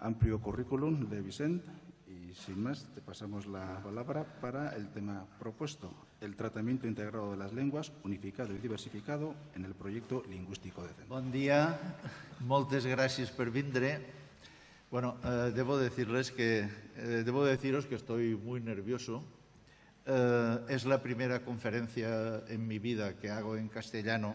amplio currículum de Vicente y sin más te pasamos la palabra para el tema propuesto, el tratamiento integrado de las lenguas unificado y diversificado en el proyecto lingüístico de centro. Bon dia, moltes gràcies per vindre. Bueno, eh, debo decirles que eh, debo deciros que estoy muy nervioso. Eh, es la primera conferencia en mi vida que hago en castellano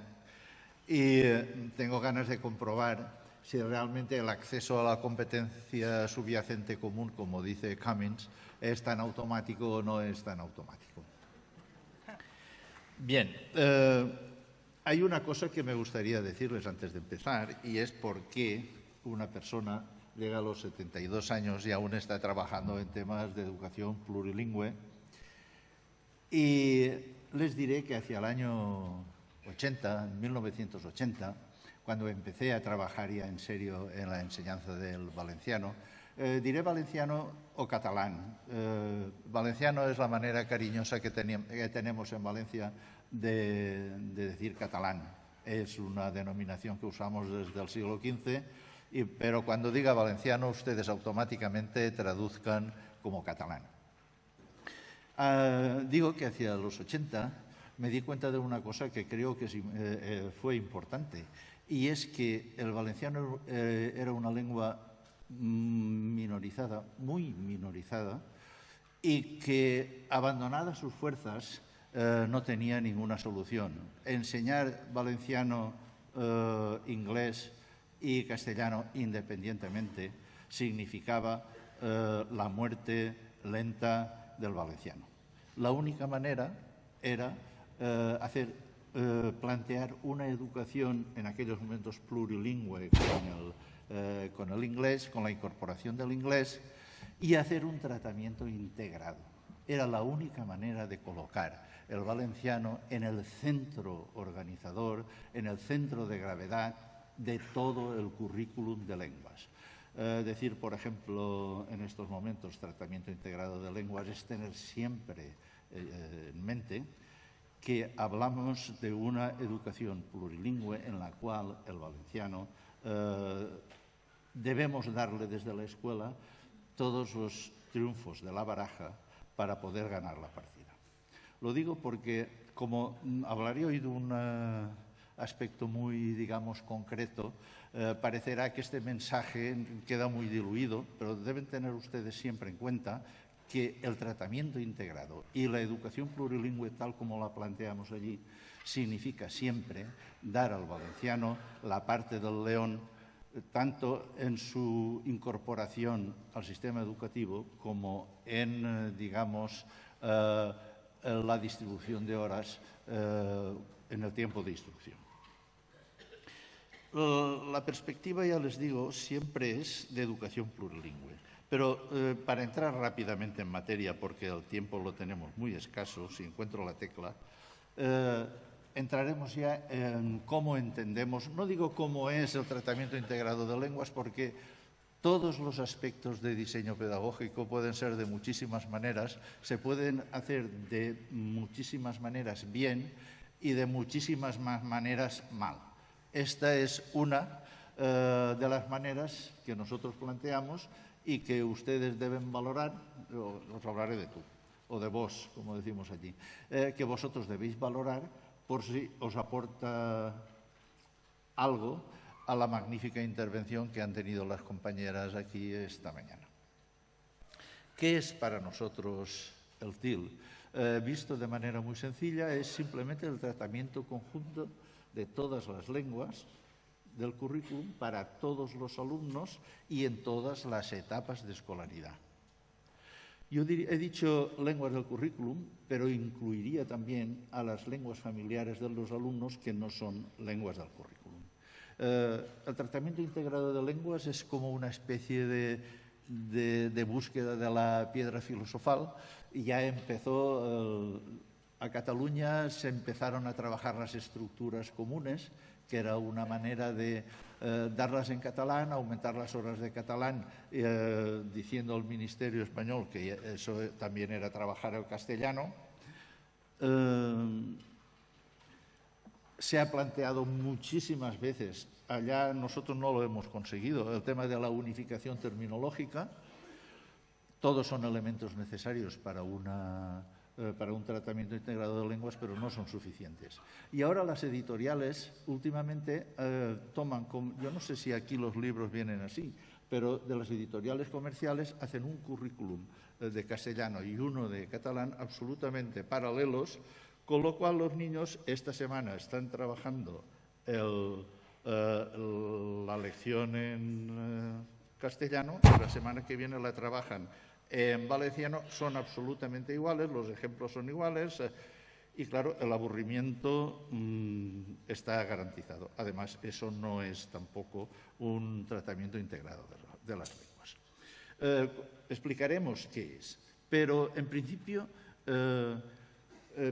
y eh, tengo ganas de comprobar si realmente el acceso a la competencia subyacente común, como dice Cummins, es tan automático o no es tan automático. Bien, eh, hay una cosa que me gustaría decirles antes de empezar y es por qué una persona llega a los 72 años y aún está trabajando en temas de educación plurilingüe. Y les diré que hacia el año 80, en 1980, cuando empecé a trabajar ya en serio en la enseñanza del valenciano, eh, diré valenciano o catalán. Eh, valenciano es la manera cariñosa que, que tenemos en Valencia de, de, decir catalán. Es una denominación que usamos desde el siglo XV, y, pero cuando diga valenciano ustedes automáticamente traduzcan como catalán. Uh, digo que hacia los 80 me di cuenta de una cosa que creo que eh, eh, fue importante, y es que el valenciano eh, era una lengua minorizada, muy minorizada, y que abandonada sus fuerzas eh, no tenía ninguna solución. Enseñar valenciano, eh, inglés y castellano independientemente significaba la muerte lenta del valenciano. La única manera era hacer eh, plantear una educación en aquellos momentos plurilingüe con el, eh, con el inglés, con la incorporación del inglés y hacer un tratamiento integrado. Era la única manera de colocar el valenciano en el centro organizador, en el centro de gravedad de todo el currículum de lenguas. Eh, decir, por ejemplo, en estos momentos, tratamiento integrado de lenguas es tener siempre en mente que hablamos de una educación plurilingüe en la cual el valenciano eh, debemos darle desde la escuela todos los triunfos de la baraja para poder ganar la partida. Lo digo porque, como hablaré hoy de un uh, aspecto muy, digamos, concreto, eh, parecerá que este mensaje queda muy diluido, pero deben tener ustedes siempre en cuenta que el tratamiento integrado y la educación plurilingüe tal como la planteamos allí significa siempre dar al valenciano la parte del león tanto en su incorporación al sistema educativo como en, eh, digamos, eh, la distribución de horas eh, en el tiempo de instrucción. La perspectiva, ya les digo, siempre es de educación plurilingüe. Pero eh, para entrar rápidamente en materia, porque el tiempo lo tenemos muy escaso, si encuentro la tecla, eh, entraremos ya en cómo entendemos, no digo cómo es el tratamiento integrado de lenguas, porque todos los aspectos de diseño pedagógico pueden ser de muchísimas maneras, se pueden hacer de muchísimas maneras bien y de muchísimas más maneras mal. Esta es una eh, de las maneras que nosotros planteamos y que ustedes deben valorar, os hablaré de tú, o de vos, como decimos allí, eh, que vosotros debéis valorar por si os aporta algo a la magnífica intervención que han tenido las compañeras aquí esta mañana. ¿Qué es para nosotros el TIL? Eh, visto de manera muy sencilla, es simplemente el tratamiento conjunto de todas las lenguas del currículum para todos los alumnos y en todas las etapas de escolaridad. Yo he dicho lenguas del currículum, pero incluiría también a las lenguas familiares de los alumnos que no son lenguas del currículum. Eh, el tratamiento integrado de lenguas es como una especie de, búsqueda de la piedra filosofal. Ya empezó, eh, a Cataluña se empezaron a trabajar las estructuras comunes, que era una manera de eh, darlas en catalán, aumentar las horas de catalán, eh, diciendo al Ministerio Español que eso también era trabajar el castellano. Eh, se ha planteado muchísimas veces allá nosotros no lo hemos conseguido. El tema de la unificación terminológica, todos son elementos necesarios para, eh, para un tratamiento integrado de lenguas, pero no son suficientes. Y ahora las editoriales últimamente eh, toman, yo no sé si aquí los libros vienen así, pero de las editoriales comerciales hacen un currículum eh, de castellano y uno de catalán absolutamente paralelos, con lo cual los niños esta semana están trabajando la lección en castellano y la semana que viene la trabajan en valenciano son absolutamente iguales, los ejemplos son iguales eh, y, claro, el aburrimiento mm, está garantizado. Además, eso no es tampoco un tratamiento integrado de, las lenguas. Eh, explicaremos qué es, pero en principio eh,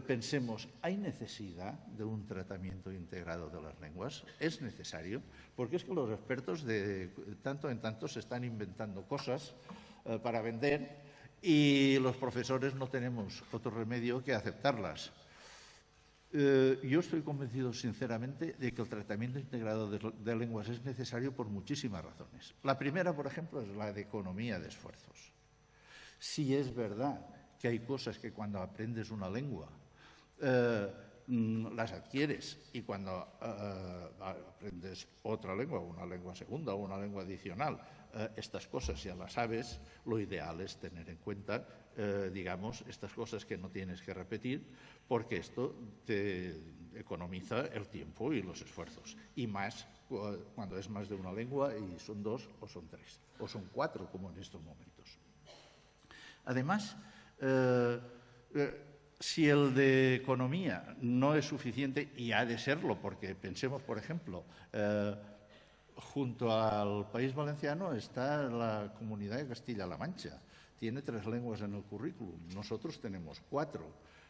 pensemos, ¿hay necesidad de un tratamiento integrado de las lenguas? ¿Es necesario? Porque es que los expertos de tanto en tanto se están inventando cosas eh, para vender y los profesores no tenemos otro remedio que aceptarlas. Eh, yo estoy convencido sinceramente de que el tratamiento integrado de, lenguas es necesario por muchísimas razones. La primera, por ejemplo, es la de economía de esfuerzos. Si es verdad que hay cosas que cuando aprendes una lengua eh, mm, las adquieres y cuando aprendes otra lengua, una lengua segunda o una lengua adicional, eh, estas cosas ya las sabes, lo ideal es tener en cuenta, eh, digamos, estas cosas que no tienes que repetir, porque esto te economiza el tiempo y los esfuerzos. Y más cuando es más de una lengua y son dos o son tres, o son cuatro, como en estos momentos. Además, eh, si el de economía no es suficiente, y ha de serlo, porque pensemos, por ejemplo, junto al País Valenciano está la comunidad de Castilla-La Mancha. Tiene tres lenguas en el currículum. Nosotros tenemos cuatro.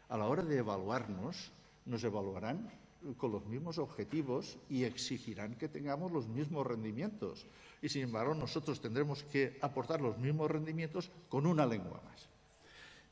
A la hora de evaluarnos, nos evaluarán con los mismos objetivos y exigirán que tengamos los mismos rendimientos. Y sin embargo, nosotros tendremos que aportar los mismos rendimientos con una lengua más.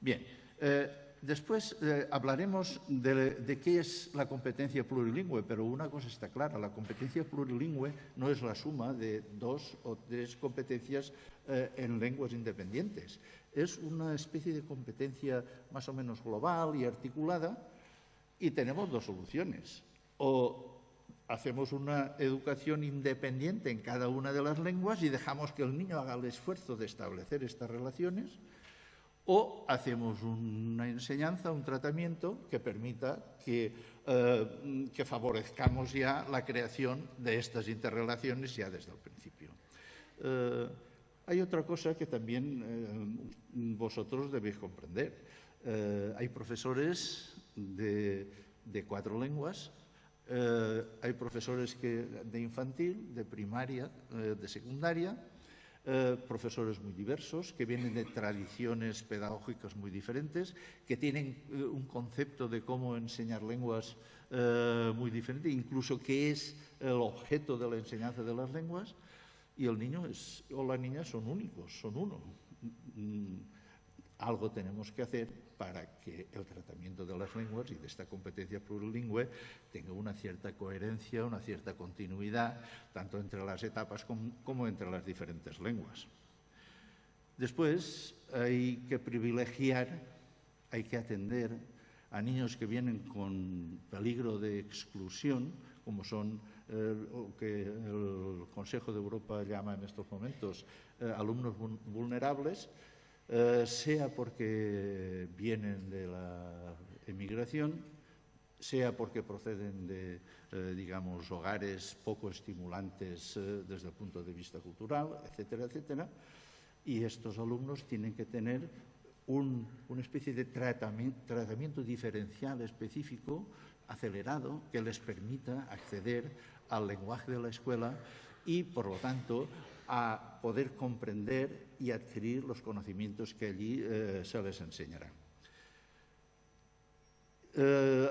Bien, eh, Después eh, hablaremos de, qué es la competencia plurilingüe, pero una cosa está clara, la competencia plurilingüe no es la suma de dos o tres competencias eh, en lenguas independientes. Es una especie de competencia más o menos global y articulada y tenemos dos soluciones. O hacemos una educación independiente en cada una de las lenguas y dejamos que el niño haga el esfuerzo de establecer estas relaciones, o hacemos una enseñanza, un tratamiento que permita que, eh, que, favorezcamos ya la creación de estas interrelaciones ya desde el principio. Eh, hay otra cosa que también eh, vosotros debéis comprender. hay profesores de, cuatro lenguas, hay profesores de infantil, de primaria, de secundaria, eh, profesores muy diversos, que vienen de tradiciones pedagógicas muy diferentes, que tienen eh, un concepto de cómo enseñar lenguas eh, muy diferente, incluso qué es el objeto de la enseñanza de las lenguas, y el niño o la niña son únicos, son uno. Mm, algo tenemos que hacer para que el tratamiento de las lenguas y de esta competencia plurilingüe tenga una cierta coherencia, una cierta continuidad, tanto entre las etapas como, entre las diferentes lenguas. Después hay que privilegiar, hay que atender a niños que vienen con peligro de exclusión, como son eh, lo que el Consejo de Europa llama en estos momentos eh, alumnos vulnerables, eh, sea porque vienen de la emigración, sea porque proceden de, eh, digamos, hogares poco estimulantes eh, desde el punto de vista cultural, etcétera, etcétera. Y estos alumnos tienen que tener una especie de tratamiento, tratamiento diferencial específico, acelerado, que les permita acceder al lenguaje de la escuela y, por lo tanto, a poder comprender y adquirir los conocimientos que allí eh, se les enseñarán. Eh,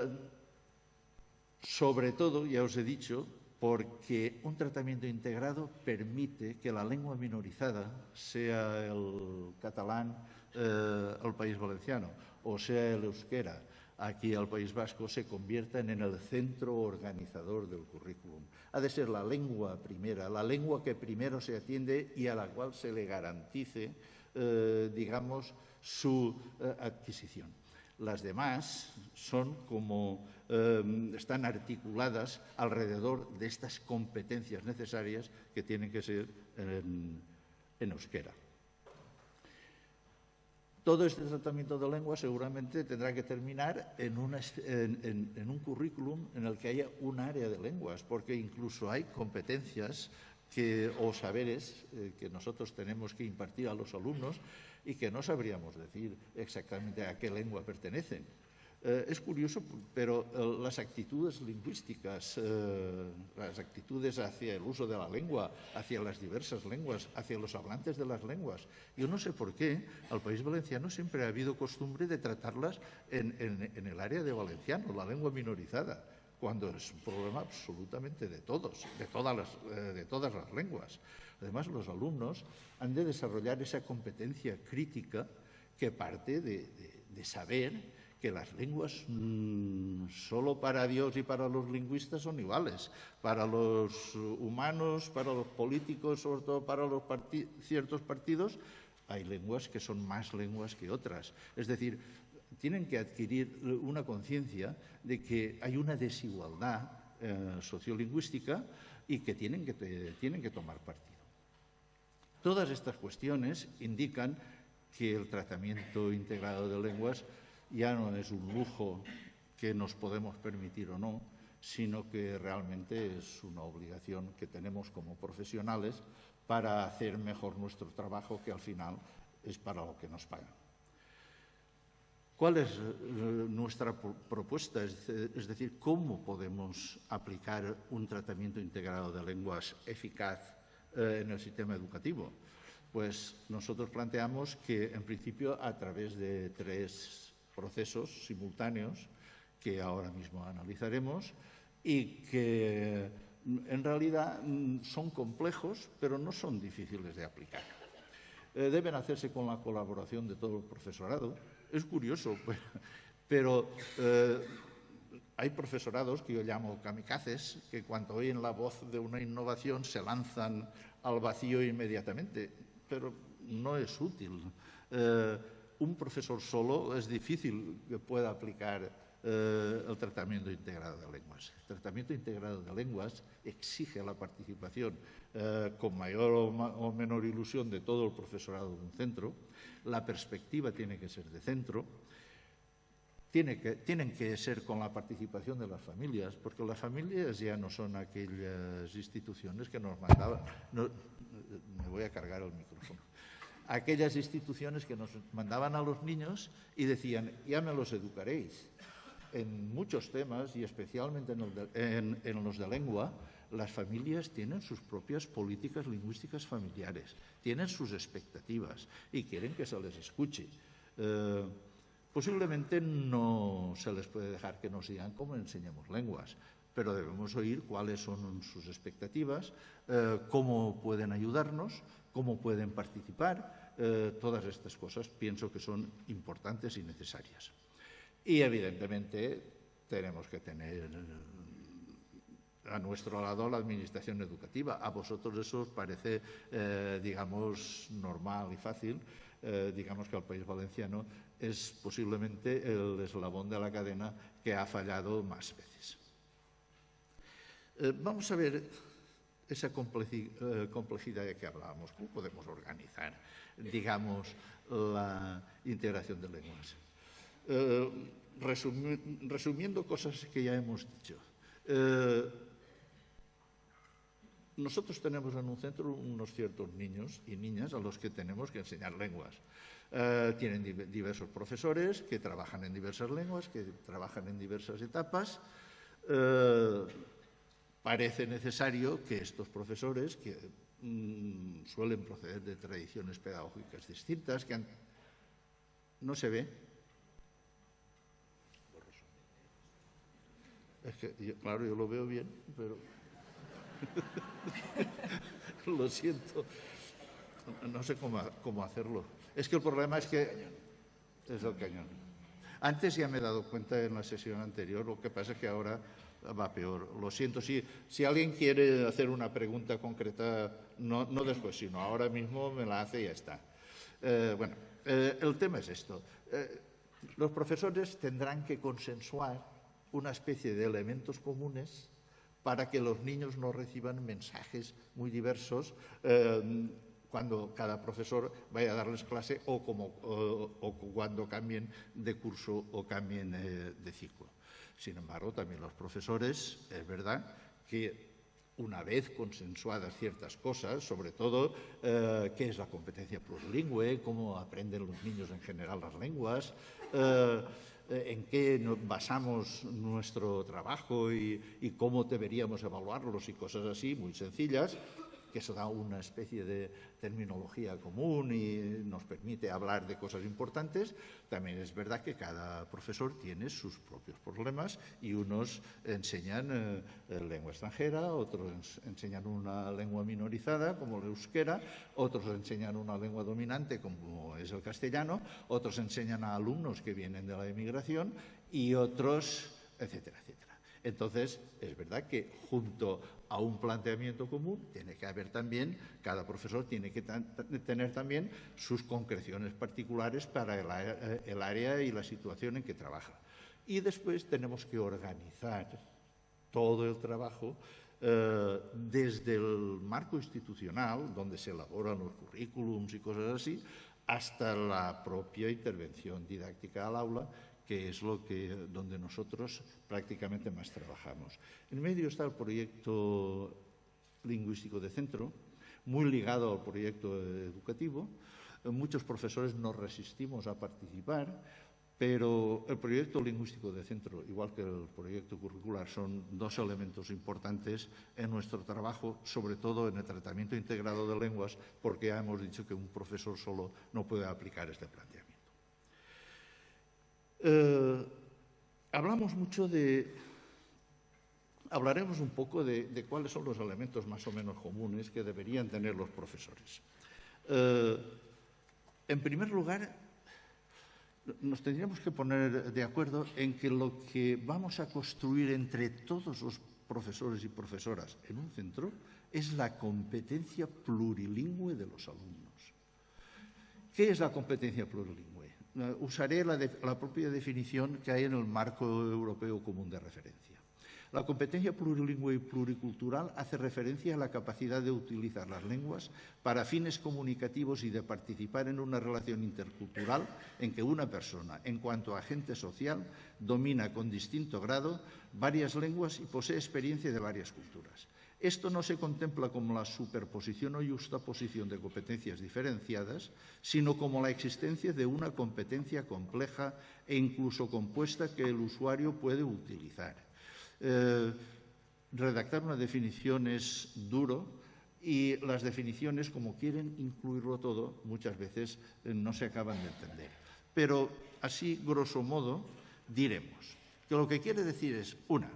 sobre todo, ya os he dicho, porque un tratamiento integrado permite que la lengua minorizada, sea el catalán, eh, el país valenciano, o sea el euskera, aquí al País Vasco se conviertan en el centro organizador del currículum. Ha de ser la lengua primera, la lengua que primero se atiende y a la cual se le garantice, eh, digamos, su eh, adquisición. Las demás son como eh, están articuladas alrededor de estas competencias necesarias que tienen que ser en, en euskera. Todo este tratamiento de lengua seguramente tendrá que terminar en, un currículum en el que haya un área de lenguas, porque incluso hay competencias o saberes eh, que nosotros tenemos que impartir a los alumnos y que no sabríamos decir exactamente a qué lengua pertenecen. Eh, es curioso, pero eh, las actitudes lingüísticas, eh, las actitudes hacia el uso de la lengua, hacia las diversas lenguas, hacia los hablantes de las lenguas, yo no sé por qué al país valenciano siempre ha habido costumbre de tratarlas en, el área de valenciano, la lengua minorizada, cuando es un problema absolutamente de todos, de todas las, de todas las lenguas. Además, los alumnos han de desarrollar esa competencia crítica que parte de saber que las lenguas mm, solo para Dios y para los lingüistas son iguales. Para los humanos, para los políticos, sobre todo para los ciertos partidos, hay lenguas que son más lenguas que otras. Es decir, tienen que adquirir una conciencia de que hay una desigualdad eh, sociolingüística y que tienen que, tienen que tomar partido. Todas estas cuestiones indican que el tratamiento integrado de lenguas ya no es un lujo que nos podemos permitir o no, sino que realmente es una obligación que tenemos como profesionales para hacer mejor nuestro trabajo, que al final es para lo que nos pagan. ¿Cuál es eh, nuestra propuesta? Es decir, ¿cómo podemos aplicar un tratamiento integrado de lenguas eficaz eh, en el sistema educativo? Pues nosotros planteamos que, en principio, a través de tres procesos simultáneos que ahora mismo analizaremos y que en realidad mm, son complejos, pero no son difíciles de aplicar. Eh, deben hacerse con la colaboración de todo el profesorado. Es curioso, pero eh, hay profesorados que yo llamo kamikazes, que cuando oyen la voz de una innovación se lanzan al vacío inmediatamente, pero no es útil. Eh, un profesor solo es difícil que pueda aplicar eh, el tratamiento integrado de lenguas. El tratamiento integrado de lenguas exige la participación eh, con mayor o, menor ilusión de todo el profesorado de un centro. La perspectiva tiene que ser de centro. Tiene que, tienen que ser con la participación de las familias, porque las familias ya no son aquellas instituciones que nos mandaban. me voy a cargar el micrófono aquellas instituciones que nos mandaban a los niños y decían, ya me los educaréis. En muchos temas, y especialmente en, los de lengua, las familias tienen sus propias políticas lingüísticas familiares, tienen sus expectativas y quieren que se les escuche. Eh, posiblemente no se les puede dejar que nos digan cómo enseñamos lenguas, pero debemos oír cuáles son sus expectativas, eh, cómo pueden ayudarnos, cómo pueden participar, eh, todas estas cosas pienso que son importantes y necesarias. Y evidentemente tenemos que tener a nuestro lado la administración educativa. A vosotros eso os parece, eh, digamos, normal y fácil. Digamos que el País Valenciano es posiblemente el eslabón de la cadena que ha fallado más veces. Vamos a ver esa eh, complejidad de que hablábamos. ¿Cómo podemos organizar, digamos, la integración de lenguas? Eh, resumiendo cosas que ya hemos dicho. Eh, nosotros tenemos en un centro unos ciertos niños y niñas a los que tenemos que enseñar lenguas. tienen diversos profesores que trabajan en diversas lenguas, que trabajan en diversas etapas parece necesario que estos profesores, que mm, suelen proceder de tradiciones pedagógicas distintas, que no se ve. Es que, claro, yo lo veo bien, pero lo siento. No sé cómo, cómo, hacerlo. Es que el problema es que es el cañón. Antes ya me he dado cuenta en la sesión anterior, lo que pasa es que ahora va peor. Lo siento, si, alguien quiere hacer una pregunta concreta, no, no después, sino ahora mismo me la hace y ya está. Eh, bueno, eh, el tema es esto. Eh, los profesores tendrán que consensuar una especie de elementos comunes para que los niños no reciban mensajes muy diversos cuando cada profesor vaya a darles clase o, como, o cuando cambien de curso o cambien de ciclo. Sin embargo, también los profesores, es verdad que una vez consensuadas ciertas cosas, sobre todo eh, qué es la competencia plurilingüe, cómo aprenden los niños en general las lenguas, eh, en qué basamos nuestro trabajo y, cómo deberíamos evaluarlos y cosas así, muy sencillas, que eso da una especie de terminología común y nos permite hablar de cosas importantes, también es verdad que cada profesor tiene sus propios problemas y unos enseñan eh, lengua extranjera, otros enseñan una lengua minorizada como el euskera, otros enseñan una lengua dominante como es el castellano, otros enseñan a alumnos que vienen de la emigración y otros, etcétera, etcétera. Entonces, es verdad que junto a un planteamiento común tiene que haber también, cada profesor tiene que tener también sus concreciones particulares para el, área y la situación en que trabaja. Y después tenemos que organizar todo el trabajo eh, desde el marco institucional, donde se elaboran los currículums y cosas así, hasta la propia intervención didáctica al aula que es lo que, donde nosotros prácticamente más trabajamos. En medio está el proyecto lingüístico de centro, muy ligado al proyecto educativo. Muchos profesores nos resistimos a participar, pero el proyecto lingüístico de centro, igual que el proyecto curricular, son dos elementos importantes en nuestro trabajo, sobre todo en el tratamiento integrado de lenguas, porque ya hemos dicho que un profesor solo no puede aplicar este planteamiento. Eh, hablamos mucho de... Hablaremos un poco de, cuáles son los elementos más o menos comunes que deberían tener los profesores. Eh, en primer lugar, nos tendríamos que poner de acuerdo en que lo que vamos a construir entre todos los profesores y profesoras en un centro es la competencia plurilingüe de los alumnos. ¿Qué es la competencia plurilingüe? Eh, usaré la, propia definición que hay en el marco europeo común de referencia. La competencia plurilingüe y pluricultural hace referencia a la capacidad de utilizar las lenguas para fines comunicativos y de participar en una relación intercultural en que una persona, en cuanto a agente social, domina con distinto grado varias lenguas y posee experiencia de varias culturas. Esto no se contempla como la superposición o justaposición de competencias diferenciadas, sino como la existencia de una competencia compleja e incluso compuesta que el usuario puede utilizar. Eh, redactar una definición es duro y las definiciones, como quieren incluirlo todo, muchas veces eh, no se acaban de entender. Pero así, grosso modo, diremos que lo que quiere decir es, una,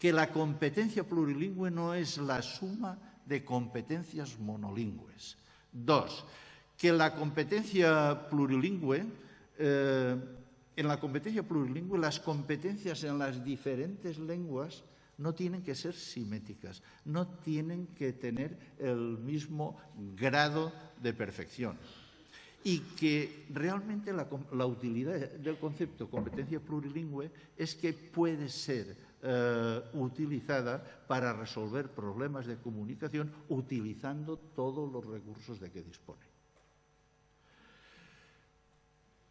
que la competencia plurilingüe no es la suma de competencias monolingües. Dos, que la competencia plurilingüe, eh, en la competencia plurilingüe, las competencias en las diferentes lenguas no tienen que ser simétricas, no tienen que tener el mismo grado de perfección. Y que realmente la, la utilidad del concepto competencia plurilingüe es que puede ser eh, utilizada para resolver problemas de comunicación utilizando todos los recursos de que dispone.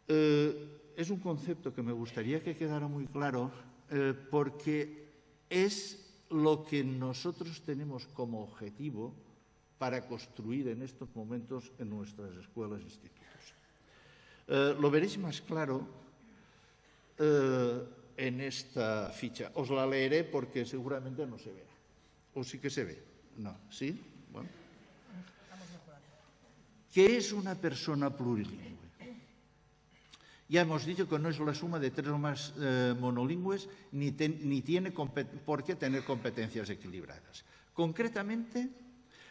Eh, es un concepto que me gustaría que quedara muy claro eh, porque es lo que nosotros tenemos como objetivo para construir en estos momentos en nuestras escuelas e institutos. lo veréis más claro en esta ficha. Os la leeré porque seguramente no se verá. ¿O sí que se ve? No. ¿Sí? Bueno. ¿Qué es una persona plurilingüe? Ya hemos dicho que no es la suma de tres o más eh, monolingües ni, ni tiene por qué tener competencias equilibradas. Concretamente,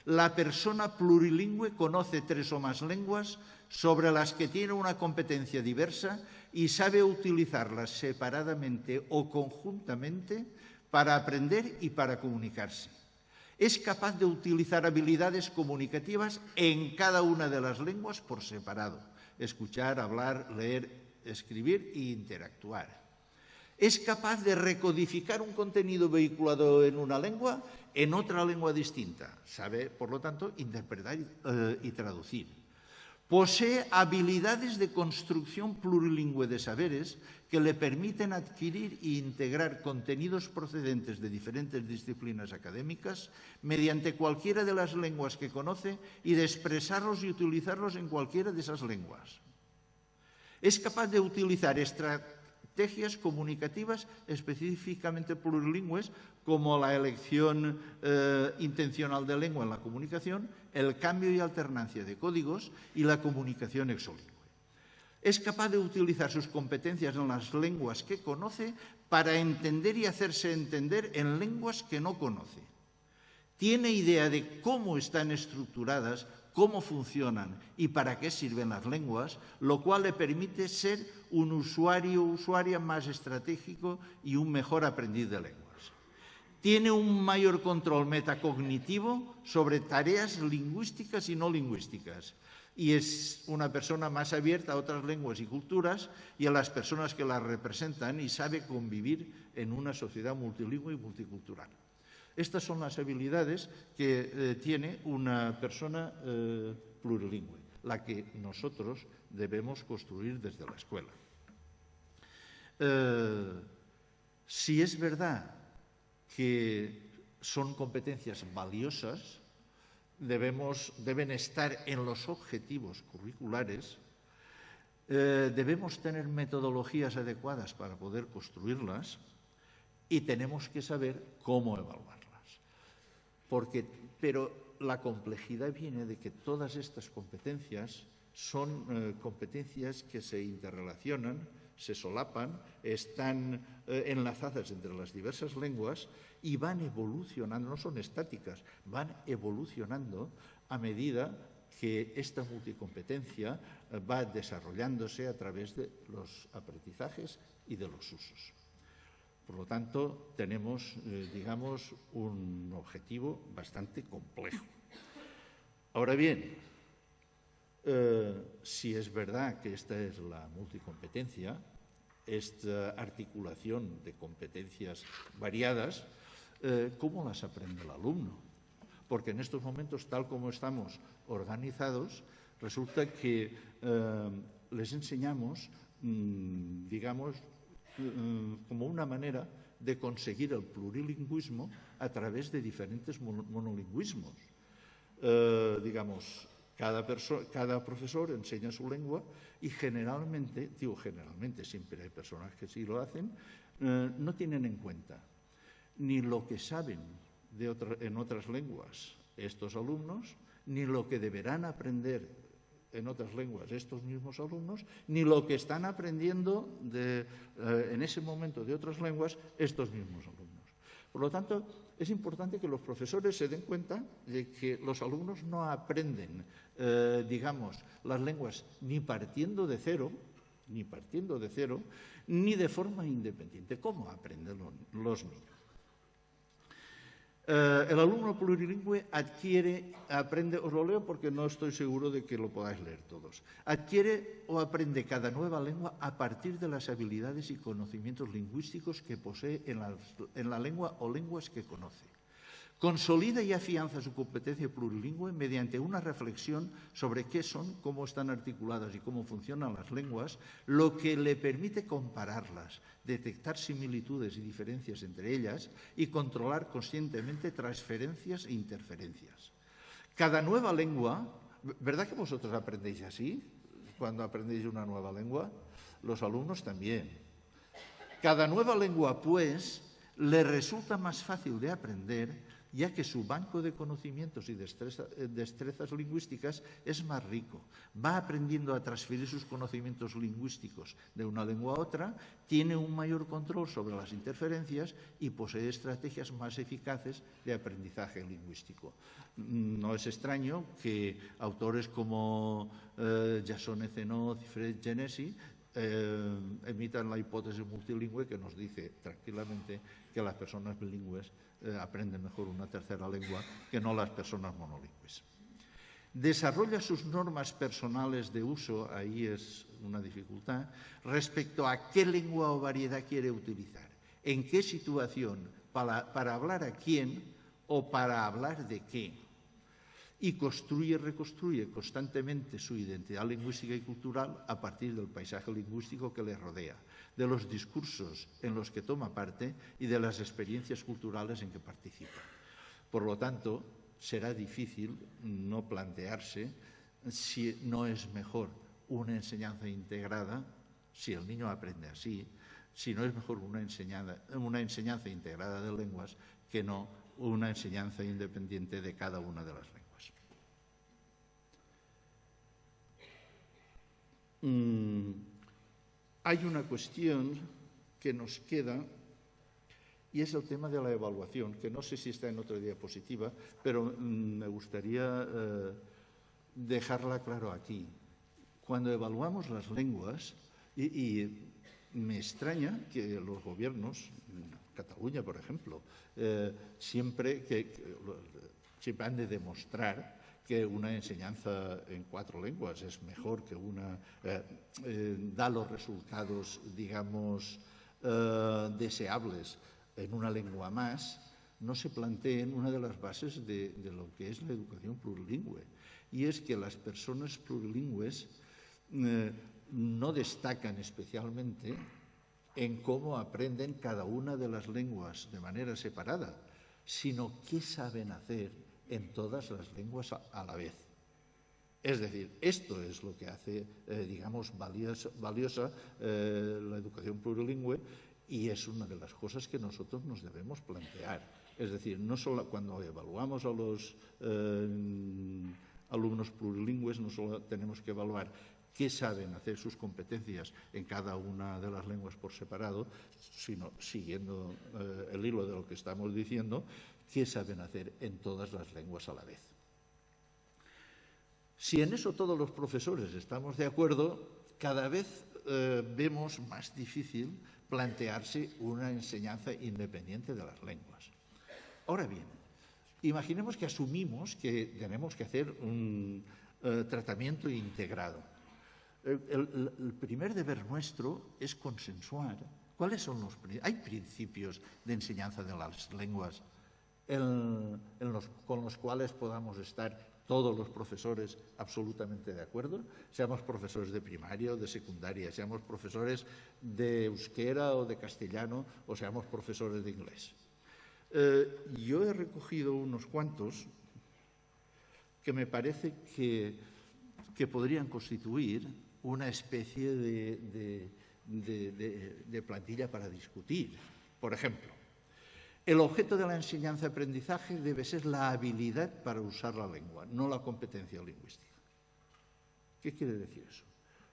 La persona plurilingüe conoce tres o más lenguas sobre las que tiene una competencia diversa y sabe utilizarlas separadamente o conjuntamente para aprender y para comunicarse. Es capaz de utilizar habilidades comunicativas en cada una de las lenguas por separado. Escuchar, hablar, leer, escribir e interactuar es capaz de recodificar un contenido vehiculado en una lengua en otra lengua distinta. Sabe, por lo tanto, interpretar eh, y traducir. Posee habilidades de construcción plurilingüe de saberes que le permiten adquirir e integrar contenidos procedentes de diferentes disciplinas académicas mediante cualquiera de las lenguas que conoce y de expresarlos y utilizarlos en cualquiera de esas lenguas. Es capaz de utilizar estrategias comunicativas específicamente plurilingües como la elección eh, intencional de lengua en la comunicación, el cambio y alternancia de códigos y la comunicación exolingüe. Es capaz de utilizar sus competencias en las lenguas que conoce para entender y hacerse entender en lenguas que no conoce. Tiene idea de cómo están estructuradas cómo funcionan y para qué sirven las lenguas, lo cual le permite ser un usuario o usuaria más estratégico y un mejor aprendiz de lenguas. Tiene un mayor control metacognitivo sobre tareas lingüísticas y no lingüísticas y es una persona más abierta a otras lenguas y culturas y a las personas que las representan y sabe convivir en una sociedad multilingüe y multicultural. Estas son las habilidades que eh, tiene una persona eh, plurilingüe, la que nosotros debemos construir desde la escuela. Eh, si es verdad que son competencias valiosas, deben estar en los objetivos curriculares, debemos tener metodologías adecuadas para poder construirlas y tenemos que saber cómo evaluar pero la complejidad viene de que todas estas competencias son eh, competencias que se interrelacionan, se solapan, están eh, enlazadas entre las diversas lenguas y van evolucionando, no son estáticas, van evolucionando a medida que esta multicompetencia eh, va desarrollándose a través de los aprendizajes y de los usos. Por lo tanto, tenemos, eh, digamos, un objetivo bastante complejo. Ahora bien, si es verdad que esta es la multicompetencia, esta articulación de competencias variadas, eh, ¿cómo las aprende el alumno? Porque en estos momentos, tal como estamos organizados, resulta que les enseñamos, mm, digamos, Mm, como una manera de conseguir el plurilingüismo a través de diferentes monolingüismos. Eh, digamos, cada, cada, profesor enseña su lengua y generalmente, digo generalmente, siempre hay personas que sí lo hacen, eh, no tienen en cuenta ni lo que saben de en otras lenguas estos alumnos, ni lo que deberán aprender en otras lenguas estos mismos alumnos, ni lo que están aprendiendo eh, en ese momento de otras lenguas estos mismos alumnos. Por lo tanto, es importante que los profesores se den cuenta de que los alumnos no aprenden, eh, digamos, las lenguas ni partiendo de cero, ni partiendo de cero, ni de forma independiente. ¿Cómo aprenden los niños? Eh, el alumno plurilingüe adquiere, aprende, os lo leo porque no estoy seguro de que lo podáis leer todos, adquiere o aprende cada nueva lengua a partir de las habilidades y conocimientos lingüísticos que posee en la lengua o lenguas que conoce. Consolida y afianza su competencia plurilingüe mediante una reflexión sobre qué son, cómo están articuladas y cómo funcionan las lenguas, lo que le permite compararlas, detectar similitudes y diferencias entre ellas y controlar conscientemente transferencias e interferencias. Cada nueva lengua, ¿verdad que vosotros aprendéis así cuando aprendéis una nueva lengua? Los alumnos también. Cada nueva lengua, pues, le resulta más fácil de aprender ya que su banco de conocimientos y eh, destrezas lingüísticas es más rico. Va aprendiendo a transferir sus conocimientos lingüísticos de una lengua a otra, tiene un mayor control sobre las interferencias y posee estrategias más eficaces de aprendizaje lingüístico. Mm, no es extraño que autores como eh, Jason Ecenoz y Fred Genesi eh, emitan la hipótesis multilingüe que nos dice tranquilamente que las personas bilingües eh, aprenden mejor una tercera lengua que no las personas monolingües. Desarrolla sus normas personales de uso, ahí es una dificultad, respecto a qué lengua o variedad quiere utilizar, en qué situación, para hablar a quién o para hablar de qué y construye y reconstruye constantemente su identidad lingüística y cultural a partir del paisaje lingüístico que le rodea, de los discursos en los que toma parte y de las experiencias culturales en que participa. Por lo tanto, será difícil no plantearse si no es mejor una enseñanza integrada, si el niño aprende así, si no es mejor una enseñanza, una enseñanza integrada de lenguas que no una enseñanza independiente de cada una de las lenguas. Mm, hay una cuestión que nos queda y es el tema de la evaluación, que no sé si está en otra diapositiva, pero mm, me gustaría eh, dejarla claro aquí. Cuando evaluamos las lenguas, y, me extraña que los gobiernos, Cataluña por ejemplo, eh, siempre, que, siempre han de demostrar que una enseñanza en cuatro lenguas es mejor que una, eh, eh, da los resultados, digamos, eh, deseables en una lengua más, no se planteen una de las bases de, de, lo que es la educación plurilingüe. Y es que las personas plurilingües no destacan especialmente en cómo aprenden cada una de las lenguas de manera separada, sino qué saben hacer en todas las lenguas a, la vez. Es decir, esto es lo que hace, eh, digamos, valiosa, eh, la educación plurilingüe y es una de las cosas que nosotros nos debemos plantear. Es decir, no solo cuando evaluamos a los eh, alumnos plurilingües, no solo tenemos que evaluar qué saben hacer sus competencias en cada una de las lenguas por separado, sino siguiendo el hilo de lo que estamos diciendo, qué saben hacer en todas las lenguas a la vez. Si en eso todos los profesores estamos de acuerdo, cada vez eh, vemos más difícil plantearse una enseñanza independiente de las lenguas. Ahora bien, imaginemos que asumimos que tenemos que hacer un eh, tratamiento integrado. el, primer deber nuestro es consensuar cuáles son los... Hay principios de enseñanza de las lenguas con los cuales podamos estar todos los profesores absolutamente de acuerdo, seamos profesores de primaria o de secundaria, seamos profesores de euskera o de castellano o seamos profesores de inglés. Eh, yo he recogido unos cuantos que me parece que, que podrían constituir una especie de, de plantilla para discutir. Por ejemplo, el objeto de la enseñanza-aprendizaje debe ser la habilidad para usar la lengua, no la competencia lingüística. ¿Qué quiere decir eso?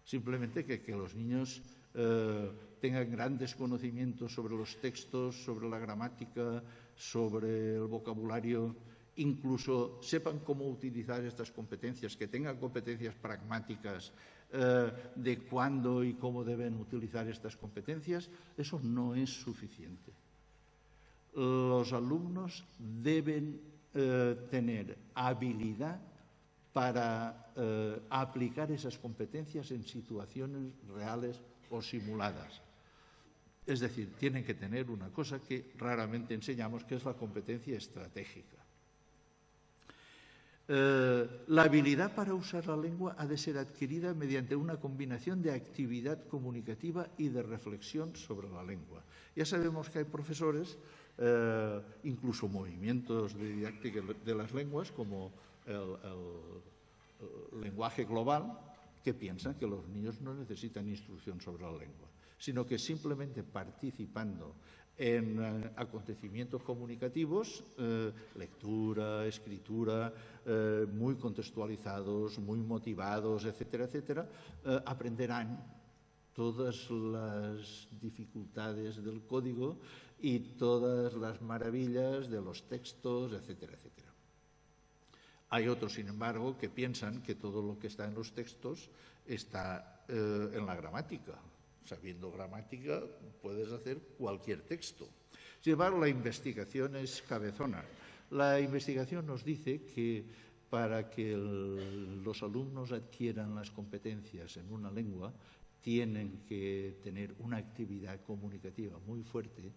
Simplemente que, los niños eh, tengan grandes conocimientos sobre los textos, sobre la gramática, sobre el vocabulario, incluso sepan cómo utilizar estas competencias, que tengan competencias pragmáticas eh, de cuándo y cómo deben utilizar estas competencias, eso no es suficiente los alumnos deben eh, tener habilidad para eh, aplicar esas competencias en situaciones reales o simuladas. Es decir, tienen que tener una cosa que raramente enseñamos, que es la competencia estratégica. Eh, la habilidad para usar la lengua ha de ser adquirida mediante una combinación de actividad comunicativa y de reflexión sobre la lengua. Ya sabemos que hay profesores eh, incluso movimientos de didáctica de las lenguas, como el, lenguaje global, que piensan que los niños no necesitan instrucción sobre la lengua. sino que simplemente participando en eh, acontecimientos comunicativos, eh, lectura, escritura, muy contextualizados, muy motivados, etcétera, etcétera, aprenderán todas las dificultades del código y todas las maravillas de los textos, etcétera, etcétera. Hay otros, sin embargo, que piensan que todo lo que está en los textos está en la gramática, Sabiendo gramática puedes hacer cualquier texto. Sin la investigación es cabezona. La investigación nos dice que para que los alumnos adquieran las competencias en una lengua, tienen que tener una actividad comunicativa muy fuerte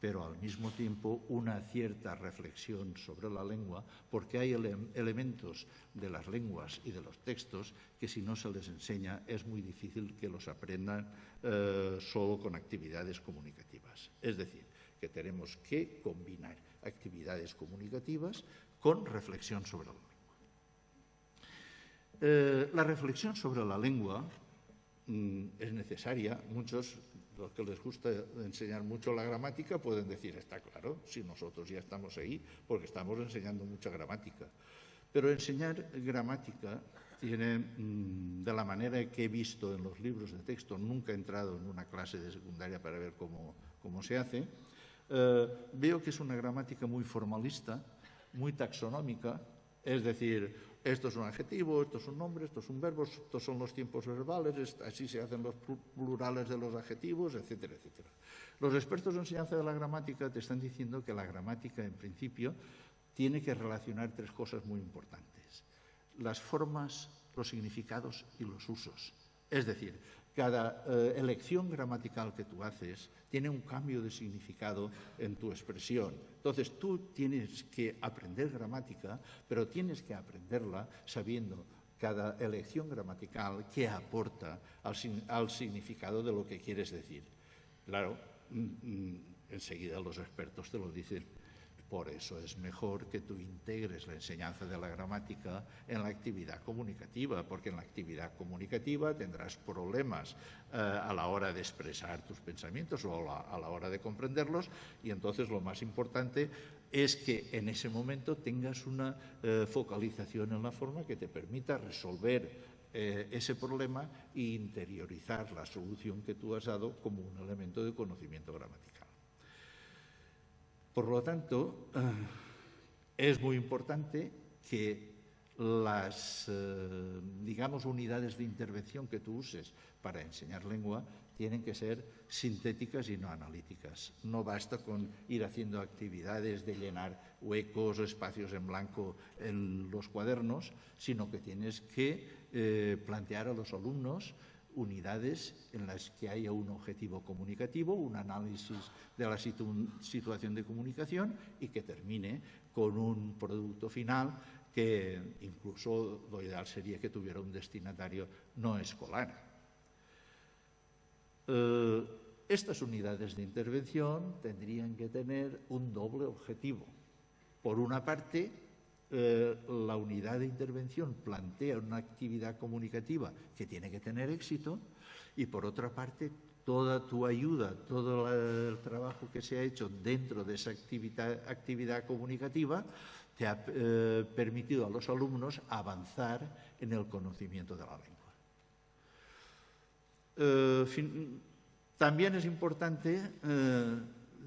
pero al mismo tiempo una cierta reflexión sobre la lengua, porque hay elementos de las lenguas y de los textos que si no se les enseña es muy difícil que los aprendan eh, solo con actividades comunicativas. Es decir, que tenemos que combinar actividades comunicativas con reflexión sobre la lengua. Eh, la reflexión sobre la lengua mm, es necesaria. Muchos los que les gusta enseñar mucho la gramática pueden decir, está claro, si nosotros ya estamos ahí, porque estamos enseñando mucha gramática. Pero enseñar gramática tiene, mm, de la manera que he visto en los libros de texto, nunca he entrado en una clase de secundaria para ver cómo, cómo se hace, eh, veo que es una gramática muy formalista, muy taxonómica, es decir, esto es un adjetivo, esto es un nombre, esto es un verbo, estos son los tiempos verbales, así se hacen los plurales de los adjetivos, etcétera, etcétera. Los expertos de enseñanza de la gramática te están diciendo que la gramática, en principio, tiene que relacionar tres cosas muy importantes. Las formas, los significados y los usos. Es decir, cada eh, elección gramatical que tú haces tiene un cambio de significado en tu expresión. Entonces tú tienes que aprender gramática, pero tienes que aprenderla sabiendo cada elección gramatical qué aporta al, significado de lo que quieres decir. Claro, mm, mm, enseguida los expertos te lo dicen por eso es mejor que tú integres la enseñanza de la gramática en la actividad comunicativa, porque en la actividad comunicativa tendrás problemas eh, a la hora de expresar tus pensamientos o a la, hora de comprenderlos y entonces lo más importante es que en ese momento tengas una eh, focalización en la forma que te permita resolver eh, ese problema e interiorizar la solución que tú has dado como un elemento de conocimiento gramatical. Por lo tanto, es muy importante que las, eh, digamos, unidades de intervención que tú uses para enseñar lengua tienen que ser sintéticas y no analíticas. No basta con ir haciendo actividades de llenar huecos o espacios en blanco en los cuadernos, sino que tienes que eh, plantear a los alumnos unidades en las que haya un objetivo comunicativo, un análisis de la situación de comunicación y que termine con un producto final que incluso lo ideal sería que tuviera un destinatario no escolar. Eh, estas unidades de intervención tendrían que tener un doble objetivo. Por una parte, eh, la unidad de intervención plantea una actividad comunicativa que tiene que tener éxito y por otra parte toda tu ayuda, todo el trabajo que se ha hecho dentro de esa actividad, comunicativa te ha eh, permitido a los alumnos avanzar en el conocimiento de la lengua. Eh, también es importante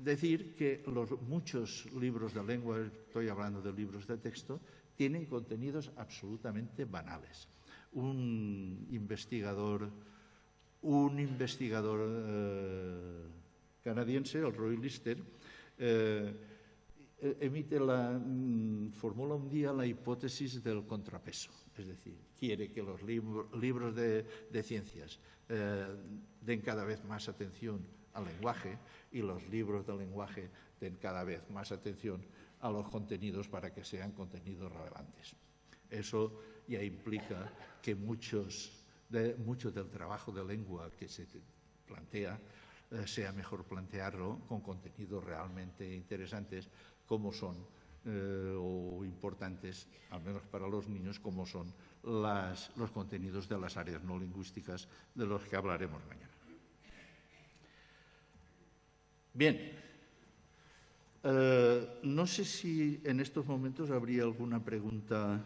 decir que los muchos libros de lengua, estoy hablando de libros de texto, tienen contenidos absolutamente banales. Un investigador, un investigador eh, canadiense, el Roy Lister, eh, emite la, mm, formula un día la hipótesis del contrapeso, es decir, quiere que los libros de, ciencias eh, den cada vez más atención al lenguaje y los libros del lenguaje den cada vez más atención a los contenidos para que sean contenidos relevantes. Eso ya implica que muchos de, mucho del trabajo de lengua que se plantea eh, sea mejor plantearlo con contenidos realmente interesantes como son eh, o importantes, al menos para los niños, como son los contenidos de las áreas no lingüísticas de los que hablaremos mañana. Bien. Eh, no sé si en estos momentos habría alguna pregunta.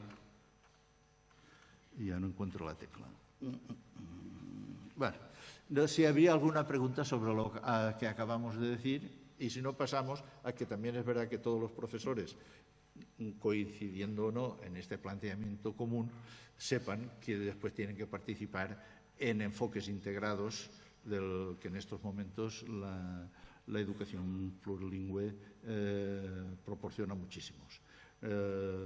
Ya no encuentro la tecla. Bueno, si habría alguna pregunta sobre lo que acabamos de decir y si no pasamos a que también es verdad que todos los profesores, coincidiendo o no en este planteamiento común, sepan que después tienen que participar en enfoques integrados del que en estos momentos la, educación plurilingüe eh, proporciona muchísimos. Eh,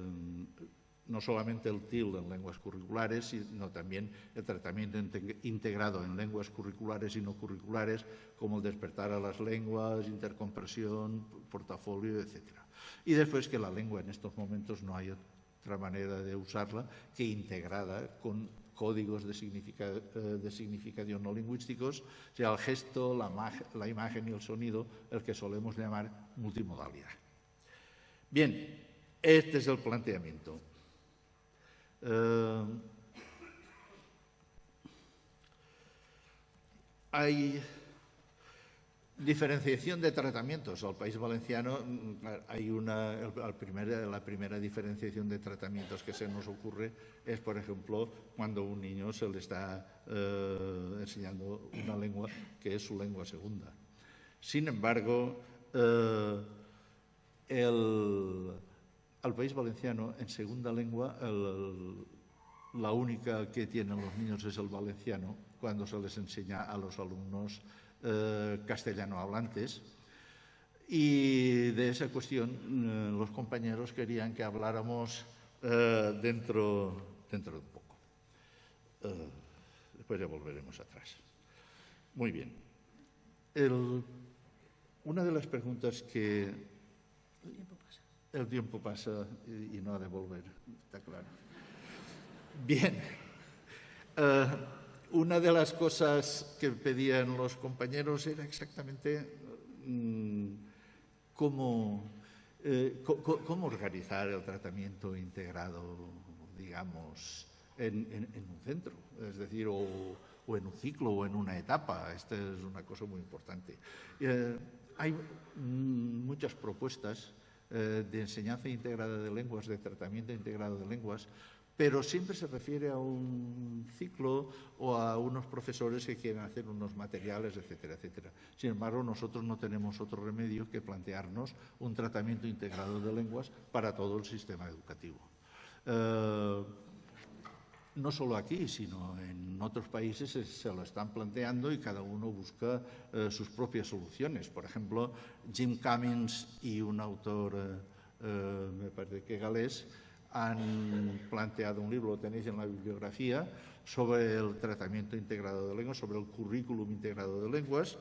no solamente el TIL en lenguas curriculares, sino también el tratamiento integrado en lenguas curriculares y no curriculares, como el despertar a las lenguas, intercompresión, portafolio, etc. Y después que la lengua en estos momentos no hay otra manera de usarla que integrada con códigos de, eh, significación no lingüísticos, sea el gesto, la, la imagen y el sonido, el que solemos llamar multimodalidad. Bien, este es el planteamiento. Eh, hay diferenciación de tratamientos. Al País Valenciano mm, hay una, la primera diferenciación de tratamientos que se nos ocurre es, por ejemplo, cuando un niño se le está eh, enseñando una lengua que es su lengua segunda. Sin embargo, eh, al País Valenciano, en segunda lengua, la única que tienen los niños es el valenciano, cuando se les enseña a los alumnos eh, castellano hablantes. Y de esa cuestión eh, los compañeros querían que habláramos eh, dentro, dentro de un poco. después ya volveremos atrás. Muy bien. una de las preguntas que el tiempo pasa y, no ha de volver, está claro. Bien. Una de las cosas que pedían los compañeros era exactamente mm, cómo, eh, cómo, organizar el tratamiento integrado, digamos, en, un centro, es decir, o, en un ciclo o en una etapa. Esta es una cosa muy importante. Eh, hay mm, muchas propuestas eh, de enseñanza integrada de lenguas, de tratamiento integrado de lenguas, pero siempre se refiere a un ciclo o a unos profesores que quieren hacer unos materiales, etcétera, etcétera. Sin embargo, nosotros no tenemos otro remedio que plantearnos un tratamiento integrado de lenguas para todo el sistema educativo. Eh, no solo aquí, sino en otros países se, lo están planteando y cada uno busca eh, sus propias soluciones. Por ejemplo, Jim Cummins y un autor, eh, eh, me parece que galés, han planteado un libro, lo tenéis en la bibliografía, sobre el tratamiento integrado de lenguas, sobre el currículum integrado de lenguas.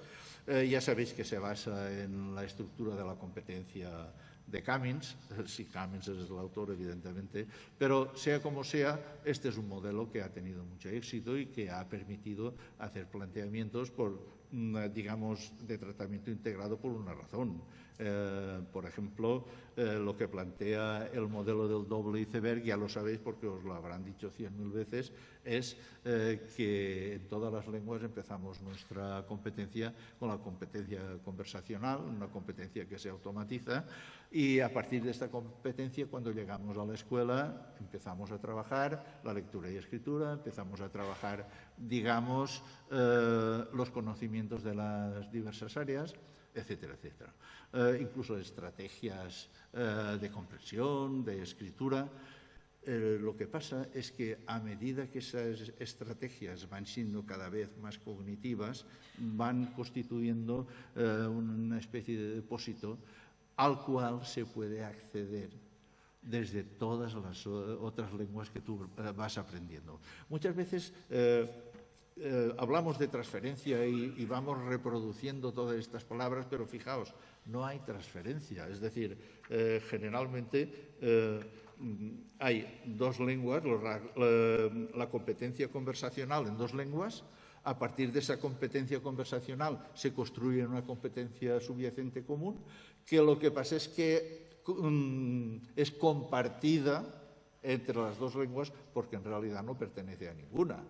ya sabéis que se basa en la estructura de la competencia de Cummins, si Cummins es el autor, evidentemente, pero sea como sea, este es un modelo que ha tenido mucho éxito y que ha permitido hacer planteamientos por, mm, digamos, de tratamiento integrado por una razón. Eh, por ejemplo, eh, lo que plantea el modelo del doble iceberg, ya lo sabéis porque os lo habrán dicho cien mil veces, es eh, que en todas las lenguas empezamos nuestra competencia con la competencia conversacional, una competencia que se automatiza, y a partir de esta competencia, cuando llegamos a la escuela, empezamos a trabajar la lectura y escritura, empezamos a trabajar, digamos, los conocimientos de las diversas áreas, etcétera, etcétera. Eh, incluso estrategias eh, de comprensión, de escritura. Eh, lo que pasa es que a medida que esas estrategias van siendo cada vez más cognitivas, van constituyendo una especie de depósito al cual se puede acceder desde todas las otras lenguas que tú vas aprendiendo. Muchas veces eh, hablamos de transferencia y, vamos reproduciendo todas estas palabras, pero fijaos, no hay transferencia. Es decir, eh, generalmente eh, hay dos lenguas, la, competencia conversacional en dos lenguas. A partir de esa competencia conversacional se construye una competencia subyacente común, que lo que pasa es que mm, es compartida entre las dos lenguas porque en realidad no pertenece a ninguna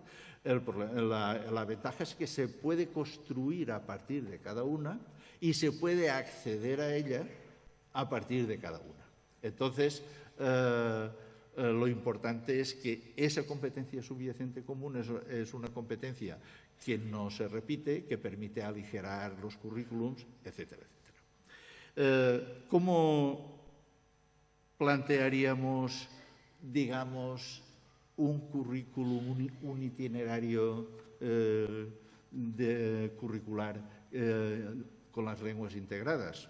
la, ventaja es que se puede construir a partir de cada una y se puede acceder a ella a partir de cada una. Entonces, eh, eh, lo importante es que esa competencia subyacente común es, una competencia que no se repite, que permite aligerar los currículums, etcétera, etcétera. Eh, ¿Cómo plantearíamos, digamos, un currículum, un, itinerario de, curricular con las lenguas integradas?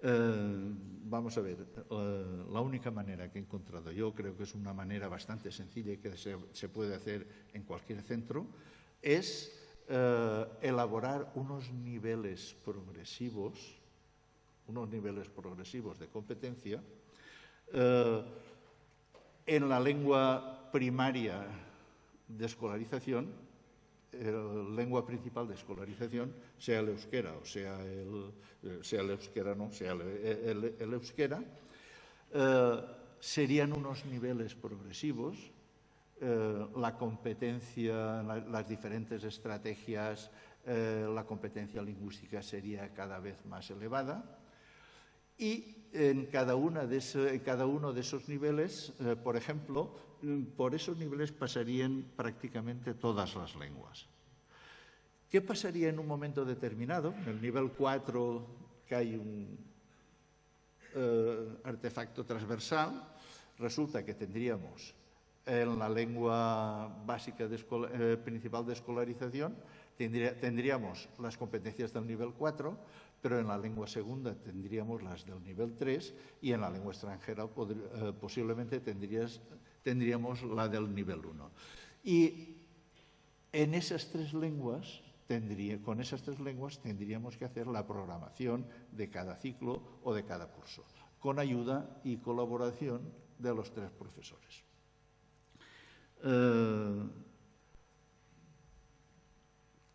Eh, vamos a ver, eh, la única manera que he encontrado yo, creo que es una manera bastante sencilla y que se, puede hacer en cualquier centro, es eh, elaborar unos niveles progresivos, unos niveles progresivos de competencia en la lengua primaria de escolarización el lengua principal de escolarización sea el euskera o sea el, eh, sea el euskera, no, sea el, euskera, eh, serían unos niveles progresivos. Eh, la competencia, las diferentes estrategias, la competencia lingüística sería cada vez más elevada y en cada, uno de esos niveles, por ejemplo, por esos niveles pasarían prácticamente todas las lenguas. ¿Qué pasaría en un momento determinado? En el nivel 4 que hay un eh, artefacto transversal, resulta que tendríamos en la lengua básica eh, principal de escolarización, tendríamos las competencias del nivel 4, pero en la lengua segunda tendríamos las del nivel 3 y en la lengua extranjera eh, posiblemente tendríamos la del nivel 1. Y en esas tres lenguas con esas tres lenguas tendríamos que hacer la programación de cada ciclo o de cada curso, con ayuda y colaboración de los tres profesores. Eh,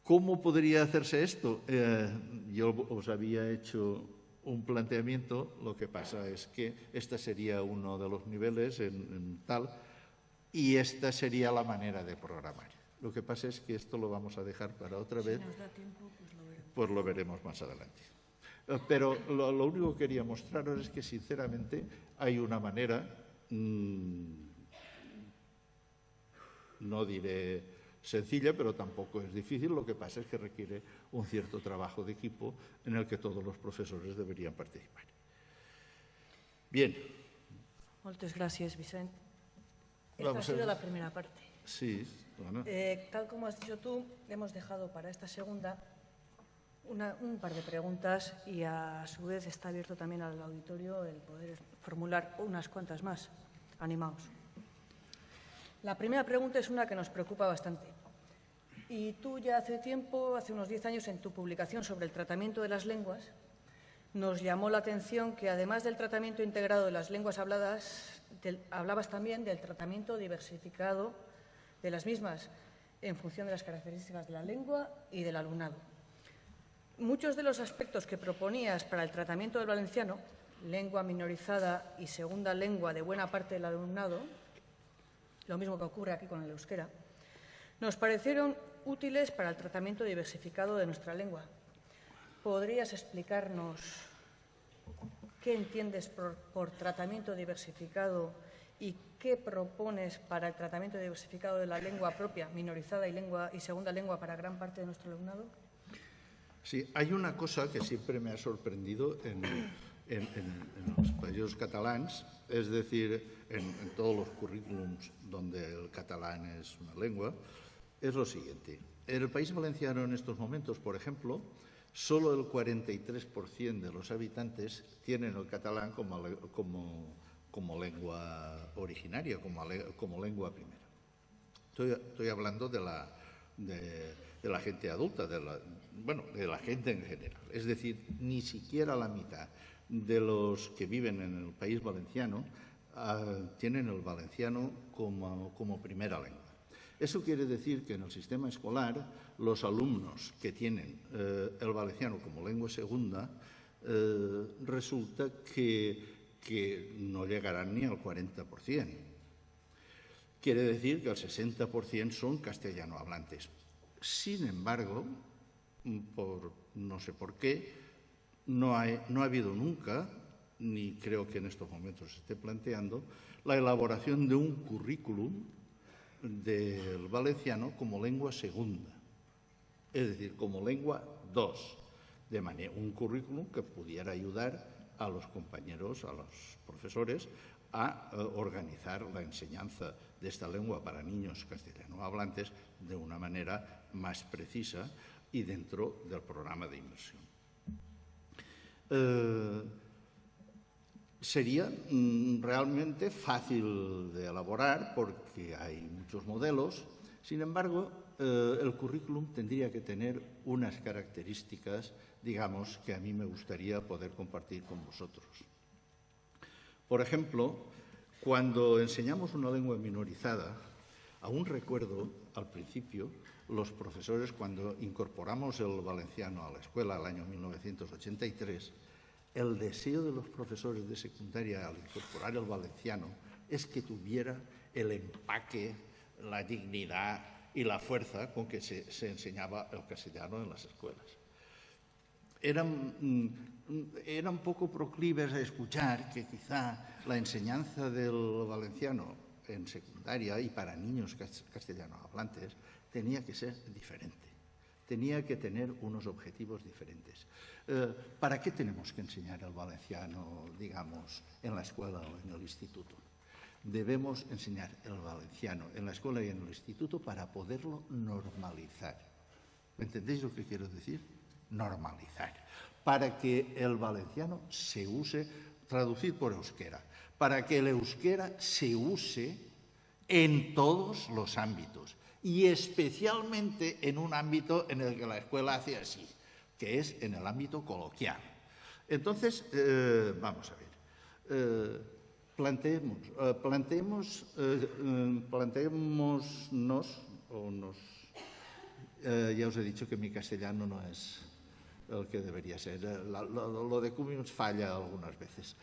¿Cómo podría hacerse esto? Eh, yo os había hecho un planteamiento, lo que pasa es que este sería uno de los niveles en tal y esta sería la manera de programar. Lo que pasa es que esto lo vamos a dejar para otra vez. Si nos da tiempo, pues lo veremos. Pues lo veremos más adelante. Eh, pero lo, único que quería mostraros es que, sinceramente, hay una manera, mmm, no diré sencilla, pero tampoco es difícil. Lo que pasa es que requiere un cierto trabajo de equipo en el que todos los profesores deberían participar. Bien. Muchas gracias, Vicente. Esta ha sido la primera parte. Sí. Eh, tal como has dicho tú, hemos dejado para esta segunda un par de preguntas y a su vez está abierto también al auditorio el poder formular unas cuantas más. Animaos. La primera pregunta es una que nos preocupa bastante. Y tú ya hace tiempo, hace unos diez años, en tu publicación sobre el tratamiento de las lenguas, nos llamó la atención que además del tratamiento integrado de las lenguas habladas, hablabas también del tratamiento diversificado de las mismas en función de las características de la lengua y del alumnado. Muchos de los aspectos que proponías para el tratamiento del valenciano, lengua minorizada y segunda lengua de buena parte del alumnado, lo mismo que ocurre aquí con el euskera, nos parecieron útiles para el tratamiento diversificado de nuestra lengua. ¿Podrías explicarnos qué entiendes por, por tratamiento diversificado y qué propones para el tratamiento diversificado de la lengua propia, minorizada y, lengua, y segunda lengua para gran parte de nuestro alumnado? Sí, hay una cosa que siempre me ha sorprendido en, los países catalans, es decir, en, todos los currículums donde el catalán es una lengua, es lo siguiente. En el país valenciano en estos momentos, por ejemplo, solo el 43% de los habitantes tienen el catalán como, lengua originaria, como, lengua primera. Estoy, hablando de la, gente adulta, de la, bueno, de la gente en general. Es decir, ni siquiera la mitad de los que viven en el país valenciano ah, tienen el valenciano como primera lengua. Eso quiere decir que en el sistema escolar los alumnos que tienen eh, el valenciano como lengua segunda eh, resulta que no llegarán ni al 40%. Quiere decir que el 60% son castellano hablantes. Sin embargo, por no sé por qué, no ha habido nunca, ni creo que en estos momentos se esté planteando, la elaboración de un currículum del valenciano como lengua segunda, es decir, como lengua dos, de manera un currículum que pudiera ayudar a los compañeros, a los profesores, a eh, organizar la enseñanza de esta lengua para niños castellano hablantes de una manera más precisa y dentro del programa de inversión. Eh, sería mm, realmente fácil de elaborar porque hay muchos modelos, sin embargo, eh, el currículum tendría que tener unas características, digamos, que a mí me gustaría poder compartir con vosotros. Por ejemplo, cuando enseñamos una lengua minorizada, aún recuerdo al principio los profesores cuando incorporamos el valenciano a la escuela el año 1983, el deseo de los profesores de secundaria al incorporar el valenciano es que tuviera el empaque, la dignidad y la fuerza con que se, enseñaba el castellano en las escuelas. Eran, mm, eran poco proclives a escuchar que quizá la enseñanza del valenciano en secundaria y para niños castellano hablantes tenía que ser diferente, tenía que tener unos objetivos diferentes. Eh, ¿Para qué tenemos que enseñar el valenciano, digamos, en la escuela o en el instituto? Debemos enseñar el valenciano en la escuela y en el instituto para poderlo normalizar. ¿Me entendéis lo que quiero decir? Normalizar. Para que el valenciano se use, traducir por euskera, para que el euskera se use en todos los ámbitos y especialmente en un ámbito en el que la escuela hace así, que es en el ámbito coloquial. Entonces, eh, vamos a ver, eh, planteemos, eh, planteemos, planteémonos, o nos, ya os he dicho que mi castellano no es el que debería ser, lo, de Cummings falla algunas veces.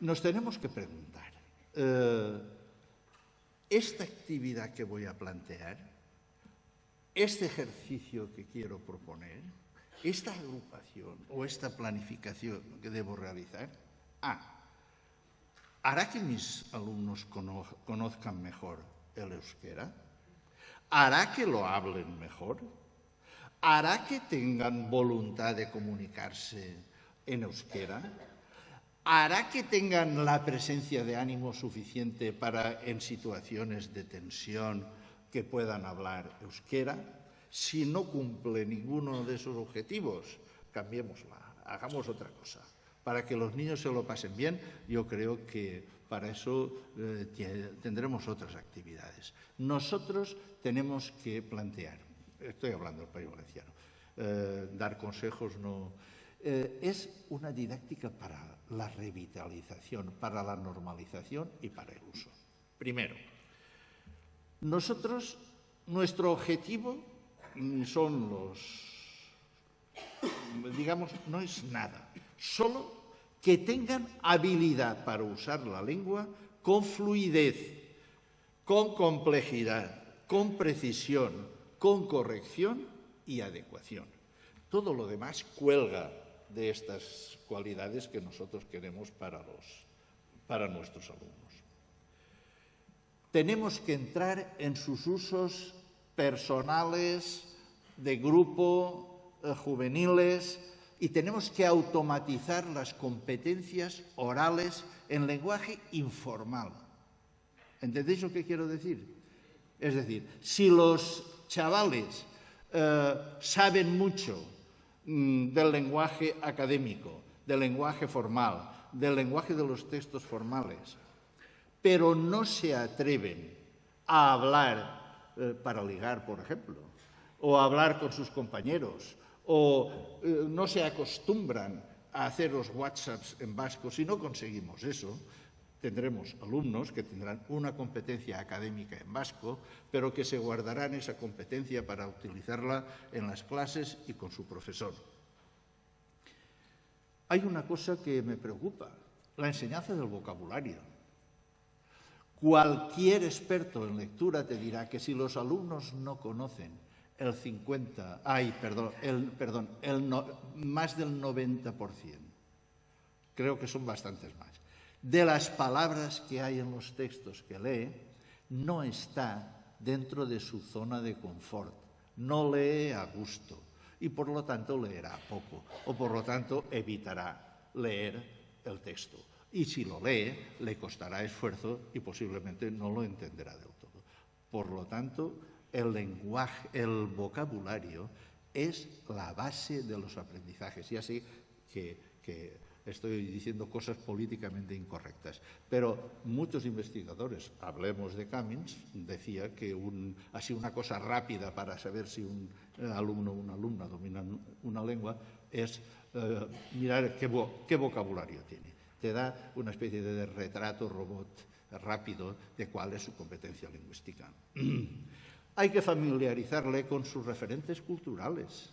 nos tenemos que preguntar, esta actividad que voy a plantear, este ejercicio que quiero proponer, esta agrupación o esta planificación que debo realizar, ¿hará que mis alumnos conozcan mejor el euskera? ¿Hará que lo hablen mejor? ¿Hará que tengan voluntad de comunicarse en euskera? Hará que tengan la presencia de ánimo suficiente para, en situaciones de tensión, que puedan hablar euskera. Si no cumple ninguno de esos objetivos, cambiémosla, hagamos otra cosa. Para que los niños se lo pasen bien, yo creo que para eso eh, tendremos otras actividades. Nosotros tenemos que plantear, estoy hablando del país valenciano, eh, dar consejos no eh, es una didáctica para la revitalización, para la normalización y para el uso. Primero, nosotros, nuestro objetivo son los, digamos, no es nada, solo que tengan habilidad para usar la lengua con fluidez, con complejidad, con precisión, con corrección y adecuación. Todo lo demás cuelga de estas cualidades que nosotros queremos para, los, para nuestros alumnos. Tenemos que entrar en sus usos personales, de grupo, eh, juveniles, y tenemos que automatizar las competencias orales en lenguaje informal. ¿Entendéis lo que quiero decir? Es decir, si los chavales eh, saben mucho del lenguaje académico, del lenguaje formal, del lenguaje de los textos formales, pero no se atreven a hablar eh, para ligar, por ejemplo, o a hablar con sus compañeros, o eh, no se acostumbran a hacer los WhatsApps en vasco, si no conseguimos eso, tendremos alumnos que tendrán una competencia académica en vasco, pero que se guardarán esa competencia para utilizarla en las clases y con su profesor. Hay una cosa que me preocupa, la enseñanza del vocabulario. Cualquier experto en lectura te dirá que si los alumnos no conocen el 50, ay, perdón, el, perdón, el más del 90%, creo que son bastantes más, de las palabras que hay en los textos que lee, no está dentro de su zona de confort, no lee a gusto y por lo tanto leerá poco o por lo tanto evitará leer el texto. Y si lo lee, le costará esfuerzo y posiblemente no lo entenderá del todo. Por lo tanto, el lenguaje, el vocabulario es la base de los aprendizajes. Y así que, que estoy diciendo cosas políticamente incorrectas. Pero muchos investigadores, hablemos de Cummings, decía que así una cosa rápida para saber si un alumno o una alumna domina una lengua es eh, mirar qué, qué vocabulario tiene. Te da una especie de retrato robot rápido de cuál es su competencia lingüística. Hay que familiarizarle con sus referentes culturales.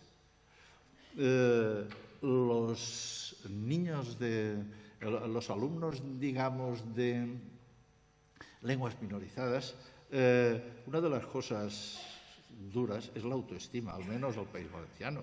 Eh, los niños de los alumnos, digamos, de lenguas minorizadas, eh, una de las cosas duras es la autoestima, al menos al país valenciano.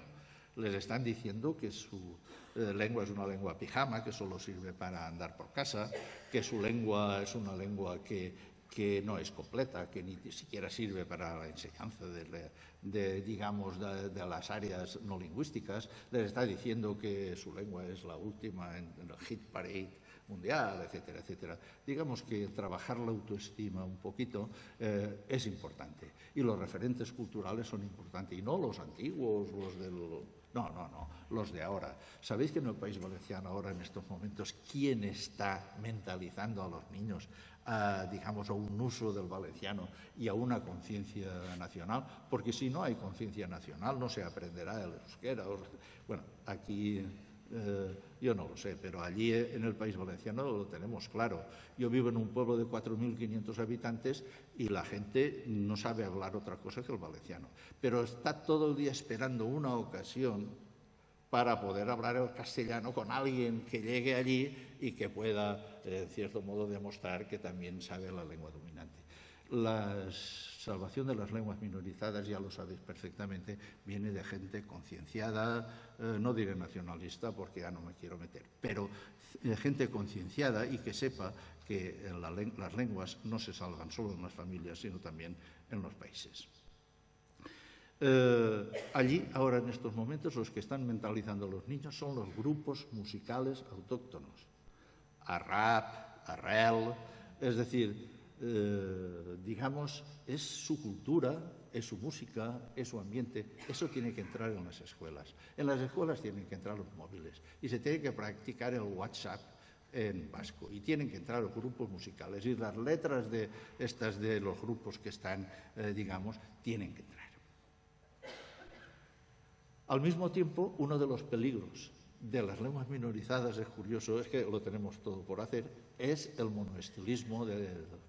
Les están diciendo que su eh, lengua es una lengua pijama, que solo sirve para andar por casa, que su lengua es una lengua que que no es completa, que ni siquiera sirve para la enseñanza de, digamos, de, las áreas no lingüísticas, les está diciendo que su lengua es la última en, el hit parade mundial, etcétera, etcétera. Digamos que trabajar la autoestima un poquito eh, es importante y los referentes culturales son importantes y no los antiguos, los del... No, no, no, los de ahora. ¿Sabéis que en el País Valenciano ahora en estos momentos quién está mentalizando a los niños a, digamos, a un uso del valenciano y a una conciencia nacional, porque si no hay conciencia nacional no se aprenderá el euskera. Bueno, aquí eh, yo no lo sé, pero allí en el País Valenciano lo tenemos claro. Yo vivo en un pueblo de 4.500 habitantes y la gente no sabe hablar otra cosa que el valenciano, pero está todo el día esperando una ocasión para poder hablar el castellano con alguien que llegue allí y que pueda, en cierto modo, demostrar que también sabe la lengua dominante. La salvación de las lenguas minorizadas, ya lo sabéis perfectamente, viene de gente concienciada, eh, no diré nacionalista porque ya no me quiero meter, pero de gente concienciada y que sepa que las lenguas no se salvan solo en las familias, sino también en los países. Eh, allí, ahora en estos momentos, los que están mentalizando a los niños son los grupos musicales autóctonos. Arrap, Arrel, es decir, eh, digamos, es su cultura, es su música, es su ambiente. Eso tiene que entrar en las escuelas. En las escuelas tienen que entrar los móviles y se tiene que practicar el WhatsApp en vasco y tienen que entrar los grupos musicales y las letras de estas de los grupos que están, eh, digamos, tienen que entrar. Al mismo tiempo, uno de los peligros de las lenguas minorizadas, es curioso, es que lo tenemos todo por hacer, es el monoestilismo de,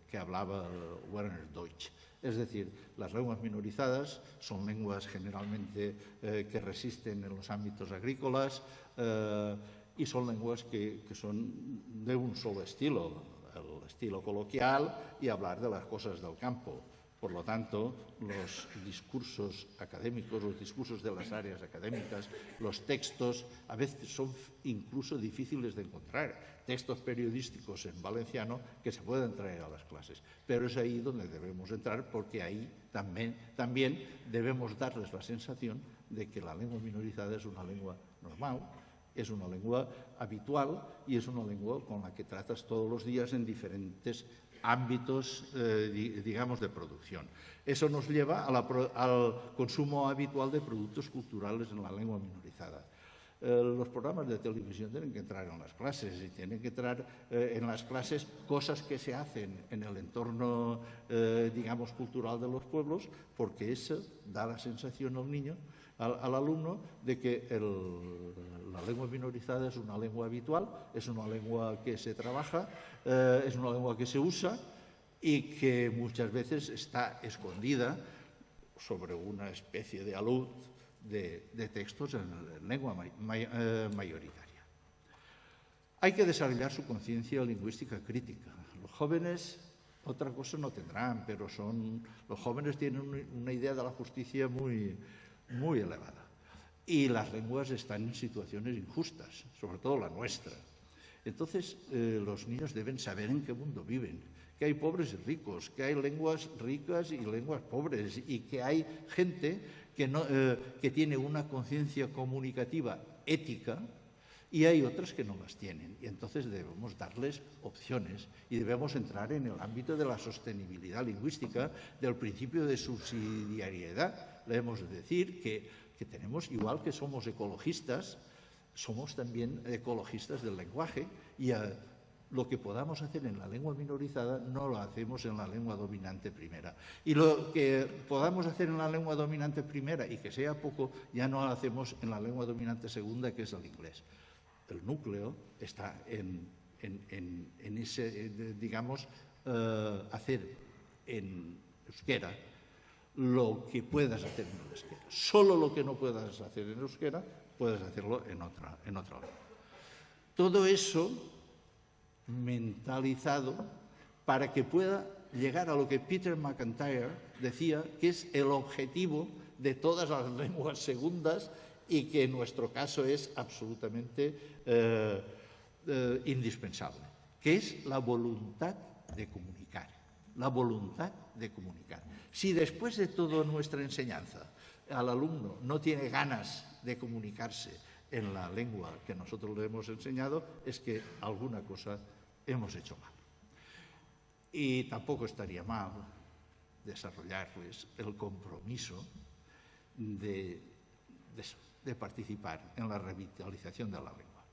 que hablaba Werner Deutsch. Es decir, las lenguas minorizadas son lenguas generalmente eh, que resisten en los ámbitos agrícolas eh, y son lenguas que son de un solo estilo, el estilo coloquial y hablar de las cosas del campo. Por lo tanto, los discursos académicos, los discursos de las áreas académicas, los textos, a veces son incluso difíciles de encontrar. Textos periodísticos en valenciano que se pueden traer a las clases. Pero es ahí donde debemos entrar porque ahí también, también debemos darles la sensación de que la lengua minorizada es una lengua normal, es una lengua habitual y es una lengua con la que tratas todos los días en diferentes ámbitos, eh, digamos, de producción. Eso nos lleva al consumo habitual de productos culturales en la lengua minorizada. Eh, los programas de televisión tienen que entrar en las clases y tienen que entrar eh, en las clases cosas que se hacen en el entorno, digamos, cultural de los pueblos, porque eso da la sensación al niño al, alumno de que la lengua minorizada es una lengua habitual, es una lengua que se trabaja, eh, es una lengua que se usa y que muchas veces está escondida sobre una especie de alud de, textos en, lengua eh, mayoritaria. Hay que desarrollar su conciencia lingüística crítica. Los jóvenes Otra cosa no tendrán, pero son los jóvenes tienen una idea de la justicia muy, muy elevada. Y las lenguas están en situaciones injustas, sobre todo la nuestra. Entonces, eh, los niños deben saber en qué mundo viven, que hay pobres y ricos, que hay lenguas ricas y lenguas pobres, y que hay gente que, no, eh, que tiene una conciencia comunicativa ética y hay otras que no las tienen. Y entonces debemos darles opciones y debemos entrar en el ámbito de la sostenibilidad lingüística, del principio de subsidiariedad. Debemos decir que, que tenemos, igual que somos ecologistas, somos también ecologistas del lenguaje y a, lo que podamos hacer en la lengua minorizada no lo hacemos en la lengua dominante primera. Y lo que podamos hacer en la lengua dominante primera y que sea poco, ya no lo hacemos en la lengua dominante segunda, que es el inglés. El núcleo está en, ese, digamos, eh, hacer en euskera lo que puedas hacer en euskera. Solo lo que no puedas hacer en euskera, puedes hacerlo en otra, en otra lengua. Todo eso mentalizado para que pueda llegar a lo que Peter McIntyre decía que es el objetivo de todas las lenguas segundas y que en nuestro caso es absolutamente eh, eh, indispensable, que es la voluntad de comunicar, la voluntad de comunicar. Si después de toda nuestra enseñanza al alumno no tiene ganas de comunicarse, en la lengua que nosotros le hemos enseñado es que alguna cosa hemos hecho mal. Y tampoco estaría mal desarrollarles el compromiso de, participar en la revitalización de la lengua.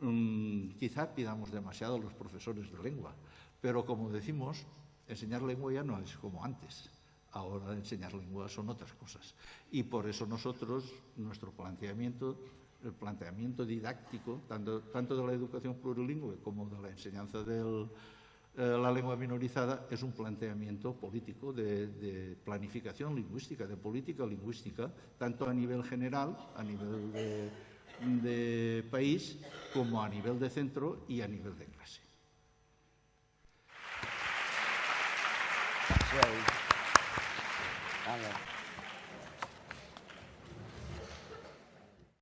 Mm, quizá pidamos demasiado a los profesores de lengua, pero como decimos, enseñar lengua ya no es como antes. Ahora enseñar lengua son otras cosas. Y por eso nosotros, nuestro planteamiento el planteamiento didáctico, tanto, tanto de la educación plurilingüe como de la enseñanza de eh, la lengua minorizada, es un planteamiento político de, planificación lingüística, de política lingüística, tanto a nivel general, a nivel de, de país, como a nivel de centro y a nivel de clase. I love.